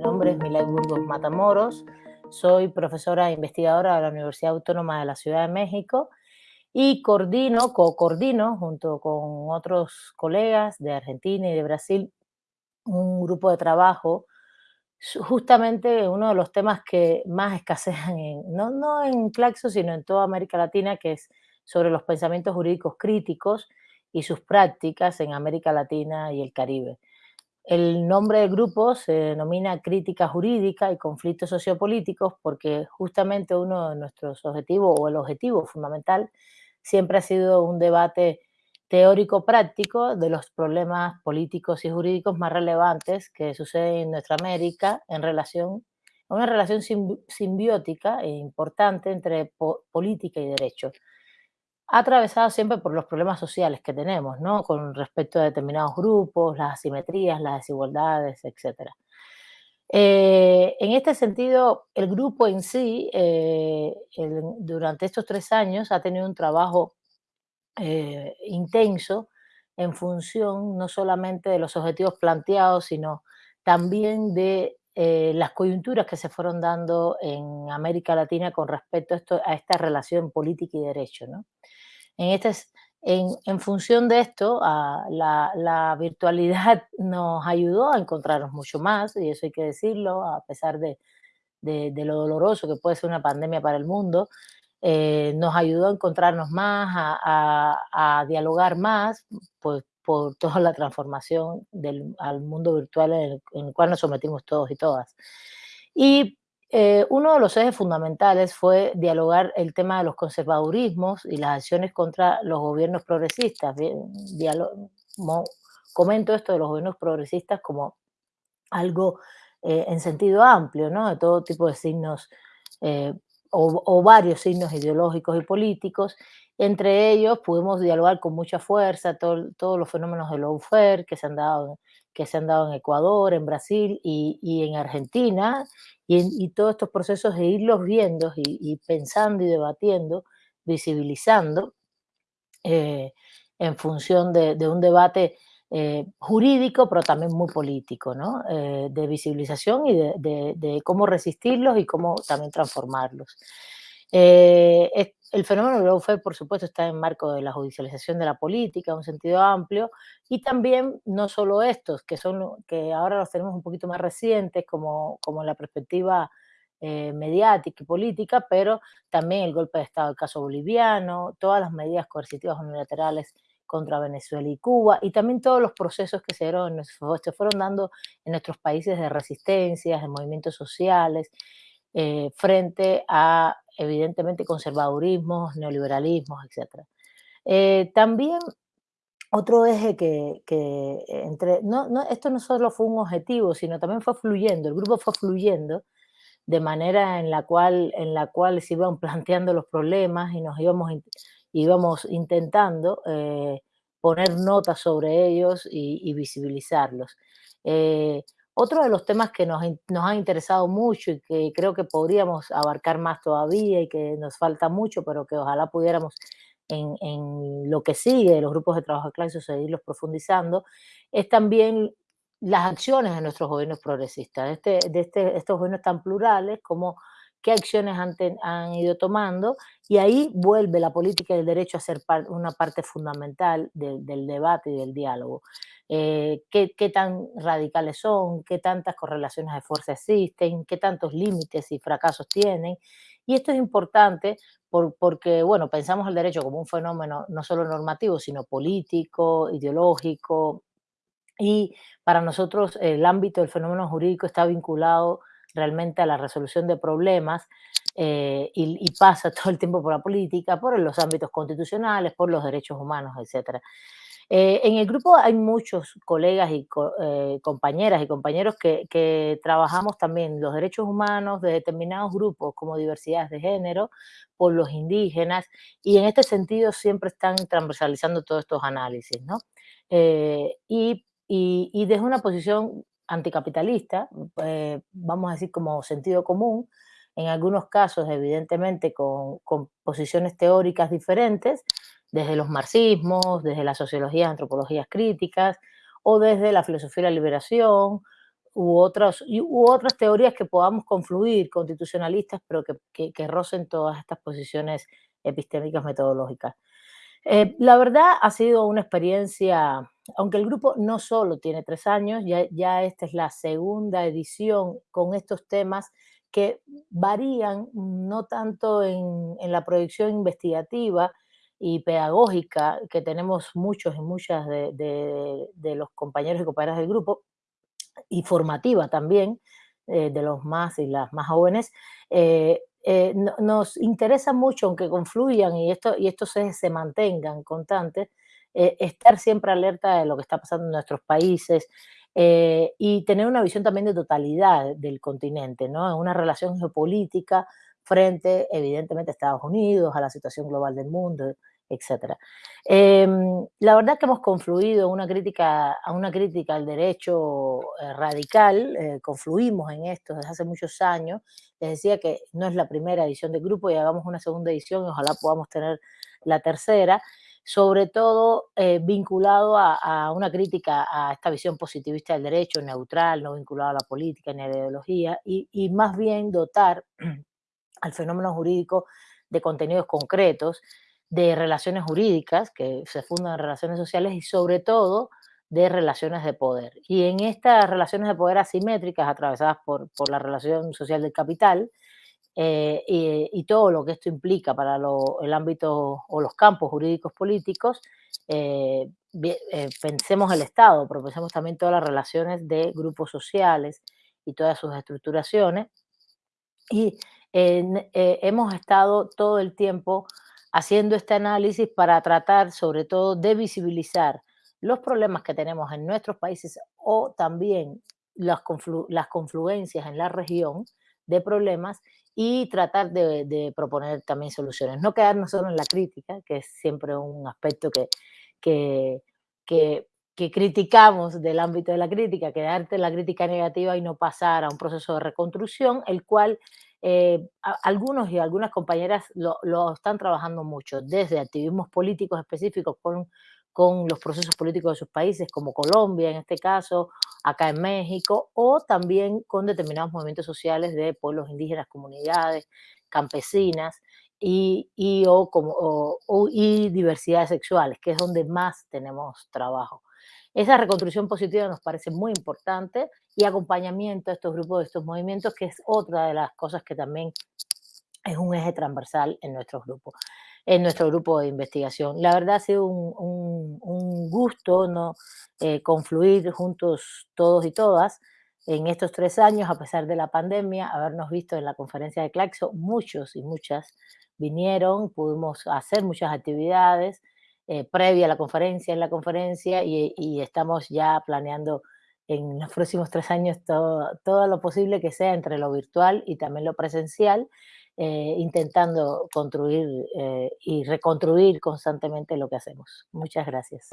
Nombre es Milay Burgos Matamoros, soy profesora e investigadora de la Universidad Autónoma de la Ciudad de México y coordino, co-coordino junto con otros colegas de Argentina y de Brasil un grupo de trabajo justamente uno de los temas que más escasean, en, no, no en Claxo, sino en toda América Latina, que es sobre los pensamientos jurídicos críticos y sus prácticas en América Latina y el Caribe. El nombre del grupo se denomina Crítica Jurídica y Conflictos Sociopolíticos porque justamente uno de nuestros objetivos, o el objetivo fundamental, siempre ha sido un debate teórico-práctico de los problemas políticos y jurídicos más relevantes que suceden en nuestra América en relación a una relación simbiótica e importante entre política y derecho, atravesada siempre por los problemas sociales que tenemos, ¿no? Con respecto a determinados grupos, las asimetrías, las desigualdades, etc. Eh, en este sentido, el grupo en sí, eh, durante estos tres años, ha tenido un trabajo eh, intenso en función no solamente de los objetivos planteados, sino también de eh, las coyunturas que se fueron dando en América Latina con respecto a, esta relación política y derecho. ¿no? En, este, en, función de esto, a la, virtualidad nos ayudó a encontrarnos mucho más, y eso hay que decirlo, a pesar de, de lo doloroso que puede ser una pandemia para el mundo, eh, nos ayudó a encontrarnos más, a, a, dialogar más, pues por toda la transformación del, al mundo virtual en el, en el, cual nos sometimos todos y todas. Y eh, uno de los ejes fundamentales fue dialogar el tema de los conservadurismos y las acciones contra los gobiernos progresistas. comento esto de los gobiernos progresistas como algo eh, en sentido amplio, ¿no? de todo tipo de signos eh, o, varios signos ideológicos y políticos. Entre ellos pudimos dialogar con mucha fuerza todo, todos los fenómenos del lawfare que se han dado que se han dado en Ecuador, en Brasil y, y en Argentina, y, y, todos estos procesos de irlos viendo y, y pensando y debatiendo, visibilizando, eh, en función de, de un debate eh, jurídico, pero también muy político, ¿no? Eh, de visibilización y de, de, de, cómo resistirlos y cómo también transformarlos. Eh, el fenómeno del lawfare, por supuesto, está en marco de la judicialización de la política, en un sentido amplio, y también no solo estos, que, son, que ahora los tenemos un poquito más recientes, como, como la perspectiva eh, mediática y política, pero también el golpe de Estado del caso boliviano, todas las medidas coercitivas unilaterales contra Venezuela y Cuba, y también todos los procesos que se, dieron, se fueron dando en nuestros países de resistencias, de movimientos sociales, eh, frente a, evidentemente, conservadurismos, neoliberalismos, etc. Eh, también otro eje que, que entre, no, no, esto no solo fue un objetivo, sino también fue fluyendo, el grupo fue fluyendo de manera en la cual, en la cual se iban planteando los problemas y nos íbamos, íbamos intentando eh, poner notas sobre ellos y, visibilizarlos. Eh, otro de los temas que nos, nos ha interesado mucho y que creo que podríamos abarcar más todavía y que nos falta mucho, pero que ojalá pudiéramos en, lo que sigue, los grupos de trabajo de clase, seguirlos profundizando, es también las acciones de nuestros gobiernos progresistas, de, este, de este, estos gobiernos tan plurales, como qué acciones han, ten, han, ido tomando, y ahí vuelve la política y el derecho a ser una parte fundamental de, del debate y del diálogo. Eh, qué, qué, tan radicales son, qué tantas correlaciones de fuerza existen, qué tantos límites y fracasos tienen. Y esto es importante por, porque, bueno, pensamos el derecho como un fenómeno no solo normativo, sino político, ideológico, y para nosotros el ámbito del fenómeno jurídico está vinculado realmente a la resolución de problemas eh, y, pasa todo el tiempo por la política, por los ámbitos constitucionales, por los derechos humanos, etc. Eh, en el grupo hay muchos colegas y eh, compañeras y compañeros que, trabajamos también los derechos humanos de determinados grupos como diversidades de género, por los indígenas, y en este sentido siempre están transversalizando todos estos análisis, ¿no? Y, y, y desde una posición anticapitalista, eh, vamos a decir como sentido común, en algunos casos evidentemente con, con, posiciones teóricas diferentes, desde los marxismos, desde la sociología, antropologías críticas, o desde la filosofía de la liberación, u, otras, u otras teorías que podamos confluir, constitucionalistas, pero que, que, que rocen todas estas posiciones epistémicas metodológicas. Eh, la verdad ha sido una experiencia, aunque el grupo no solo tiene tres años, ya, esta es la segunda edición con estos temas que varían no tanto en, la proyección investigativa y pedagógica, que tenemos muchos y muchas de, los compañeros y compañeras del grupo, y formativa también, eh, de los más y las más jóvenes, eh, eh, no, nos interesa mucho, aunque confluyan y, esto, y estos se, se mantengan constantes, eh, estar siempre alerta de lo que está pasando en nuestros países eh, y tener una visión también de totalidad del continente, ¿no? una relación geopolítica frente, evidentemente, a Estados Unidos, a la situación global del mundo, etcétera. Eh, la verdad que hemos confluido una crítica, a una crítica al derecho eh, radical, eh, confluimos en esto desde hace muchos años. Les decía que no es la primera edición del grupo y hagamos una segunda edición y ojalá podamos tener la tercera, sobre todo eh, vinculado a, una crítica a esta visión positivista del derecho, neutral, no vinculado a la política ni a la ideología, y, y más bien dotar al fenómeno jurídico de contenidos concretos de relaciones jurídicas que se fundan en relaciones sociales y sobre todo de relaciones de poder. Y en estas relaciones de poder asimétricas atravesadas por, por la relación social del capital eh, y, y, todo lo que esto implica para lo, el ámbito o los campos jurídicos políticos, eh, eh, pensemos el Estado, pero pensemos también todas las relaciones de grupos sociales y todas sus estructuraciones. Y hemos estado todo el tiempo haciendo este análisis para tratar sobre todo de visibilizar los problemas que tenemos en nuestros países o también las, conflu las confluencias en la región de problemas y tratar de, de, proponer también soluciones. No quedarnos solo en la crítica, que es siempre un aspecto que, que, que, que criticamos del ámbito de la crítica, quedarte en la crítica negativa y no pasar a un proceso de reconstrucción, el cual eh, algunos y algunas compañeras lo, lo, están trabajando mucho, desde activismos políticos específicos con, con los procesos políticos de sus países, como Colombia en este caso, acá en México, o también con determinados movimientos sociales de pueblos indígenas, comunidades, campesinas, y, y, o como, o, y diversidades sexuales, que es donde más tenemos trabajo. Esa reconstrucción positiva nos parece muy importante y acompañamiento a estos grupos, de estos movimientos, que es otra de las cosas que también es un eje transversal en nuestro grupo, en nuestro grupo de investigación. La verdad ha sido un, un, gusto ¿no? Eh, confluir juntos todos y todas en estos tres años, a pesar de la pandemia, habernos visto en la conferencia de Claxo, muchos y muchas vinieron, pudimos hacer muchas actividades, eh, previa a la conferencia, en la conferencia, y, y, estamos ya planeando en los próximos tres años todo, todo lo posible que sea entre lo virtual y también lo presencial, eh, intentando construir eh, y reconstruir constantemente lo que hacemos. Muchas gracias.